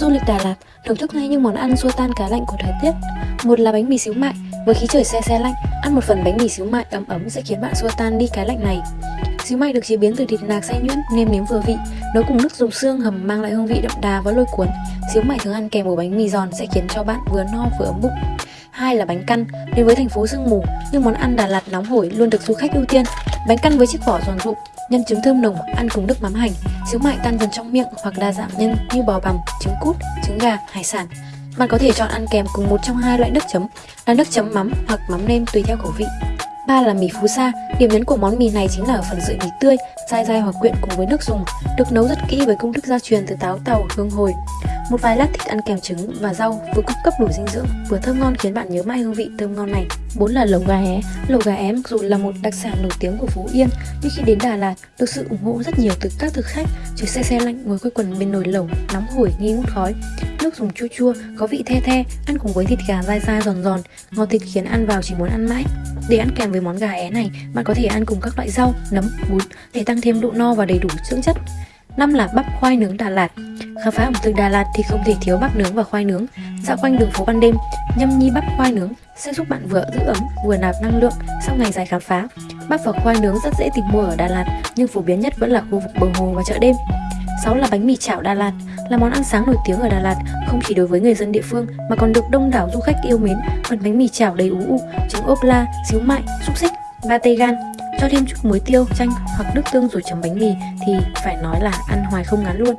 Du lịch Đà Lạt thưởng thức ngay những món ăn xua tan cá lạnh của thời tiết. Một là bánh mì xíu mại, với khí trời se se lạnh, ăn một phần bánh mì xíu mại ấm ấm sẽ khiến bạn xua tan đi cái lạnh này. Xíu mại được chế biến từ thịt nạc xay nhuyễn, nêm nếm vừa vị, nấu cùng nước dùng xương hầm mang lại hương vị đậm đà và lôi cuốn. Xíu mại thường ăn kèm với bánh mì giòn sẽ khiến cho bạn vừa no vừa ấm bụng. Hai là bánh căn, đến với thành phố sương mù, nhưng món ăn Đà Lạt nóng hổi luôn được du khách ưu tiên. Bánh căn với chiếc vỏ giòn rụm, nhân trứng thơm nồng, ăn cùng nước mắm hành, xíu mại tan dần trong miệng hoặc đa dạng nhân như bò bằm, trứng cút, trứng gà, hải sản. Bạn có thể chọn ăn kèm cùng một trong hai loại nước chấm là nước chấm mắm hoặc mắm nêm tùy theo khẩu vị. Ba là mì phú sa, điểm nhấn của món mì này chính là ở phần sợi mì tươi, dai dai hoặc quyện cùng với nước dùng, được nấu rất kỹ với công thức gia truyền từ táo tàu, hương hồi. Một vài lát thịt ăn kèm trứng và rau vừa cung cấp đủ dinh dưỡng, vừa thơm ngon khiến bạn nhớ mãi hương vị thơm ngon này. Bốn là lẩu gà é. Lẩu gà é mặc dù là một đặc sản nổi tiếng của Phú Yên, nhưng khi đến Đà Lạt được sự ủng hộ rất nhiều từ các thực khách. Trời xe xe lạnh ngồi quây quần bên nồi lẩu nóng hổi nghi ngút khói. Nước dùng chua chua, có vị the the, ăn cùng với thịt gà dai dai giòn giòn, ngọt thịt khiến ăn vào chỉ muốn ăn mãi. Để ăn kèm với món gà é này, bạn có thể ăn cùng các loại rau, nấm, bún để tăng thêm độ no và đầy đủ dưỡng chất. Năm là bắp khoai nướng Đà Lạt. Khám phá ẩm thực Đà Lạt thì không thể thiếu bắp nướng và khoai nướng. Dạo quanh đường phố ban đêm, nhâm nhi bắp khoai nướng sẽ giúp bạn vừa giữ ấm vừa nạp năng lượng sau ngày dài khám phá. Bắp và khoai nướng rất dễ tìm mua ở Đà Lạt, nhưng phổ biến nhất vẫn là khu vực bờ hồ và chợ đêm. 6 là bánh mì chảo Đà Lạt, là món ăn sáng nổi tiếng ở Đà Lạt, không chỉ đối với người dân địa phương mà còn được đông đảo du khách yêu mến. Phần bánh mì chảo đầy ú ụ, trứng ốp la, xíu mại, xúc xích, ba tây gan, cho thêm chút muối tiêu, chanh hoặc nước tương rồi chấm bánh mì thì phải nói là ăn hoài không ngán luôn.